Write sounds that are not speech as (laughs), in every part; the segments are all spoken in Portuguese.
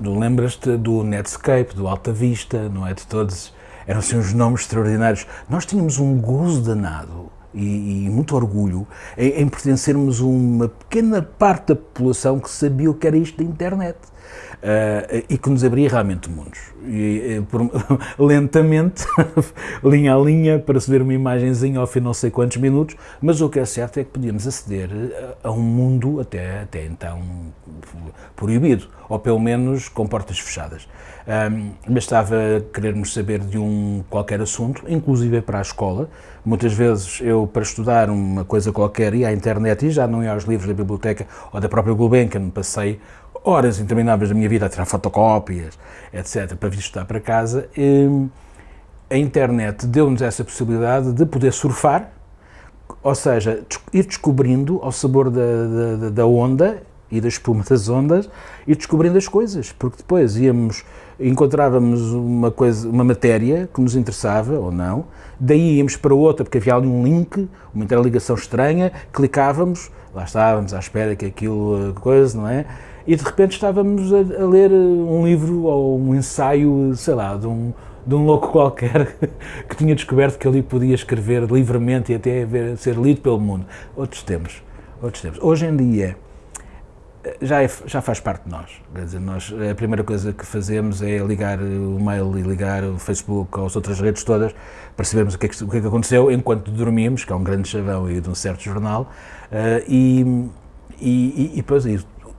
Lembras-te do Netscape, do Alta Vista, não é? De todos. Eram assim uns nomes extraordinários. Nós tínhamos um gozo danado e, e muito orgulho em, em pertencermos a uma pequena parte da população que sabia o que era isto da internet. Uh, e que nos abria realmente mundos. E, e por, (laughs) lentamente, (laughs) linha a linha, para se ver uma imagenzinha ao fim não sei quantos minutos, mas o que é certo é que podíamos aceder a, a um mundo até, até então proibido, ou pelo menos com portas fechadas. Um, bastava querermos saber de um qualquer assunto, inclusive para a escola. Muitas vezes eu, para estudar uma coisa qualquer, ia à internet e já não ia aos livros da biblioteca ou da própria Gulbenkian, passei horas intermináveis da minha vida a tirar fotocópias, etc., para vir estudar para casa. E, a internet deu-nos essa possibilidade de poder surfar, ou seja, ir descobrindo ao sabor da, da, da onda e da espuma das ondas e descobrindo as coisas, porque depois íamos, encontrávamos uma coisa, uma matéria que nos interessava ou não, daí íamos para outra, porque havia ali um link, uma interligação estranha, clicávamos, lá estávamos à espera que aquilo, eh, coisa, não é? E de repente estávamos a, a ler eh, um livro ou um ensaio, sei lá, de um, de um louco qualquer (laughs) que tinha descoberto que ali podia escrever livremente e até ver, ser lido pelo mundo. Outros tempos, outros tempos. Hoje em dia, já, é, já faz parte de nós. Quer dizer, nós, a primeira coisa que fazemos é ligar o mail e ligar o Facebook as outras redes todas para sabermos o que, é que, o que, é que aconteceu enquanto dormimos, que é um grande chavão e de um certo jornal, uh, e, e, e, depois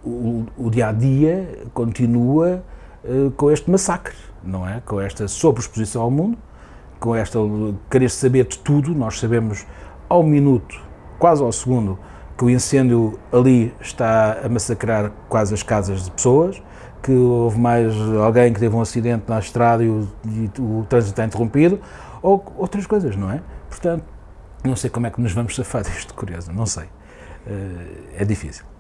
o, o, dia a dia continua uh, com este massacre, não é? Com esta sobreexposição ao mundo, com esta querer saber de tudo, nós sabemos ao minuto, quase ao segundo, que o incêndio ali está a massacrar quase as casas de pessoas, que houve mais alguém que teve um acidente na estrada e o, e o trânsito está interrompido, ou outras coisas, não é? Portanto, não sei como é que nos vamos safar (laughs) disto, curioso, não sei. Uh, é difícil.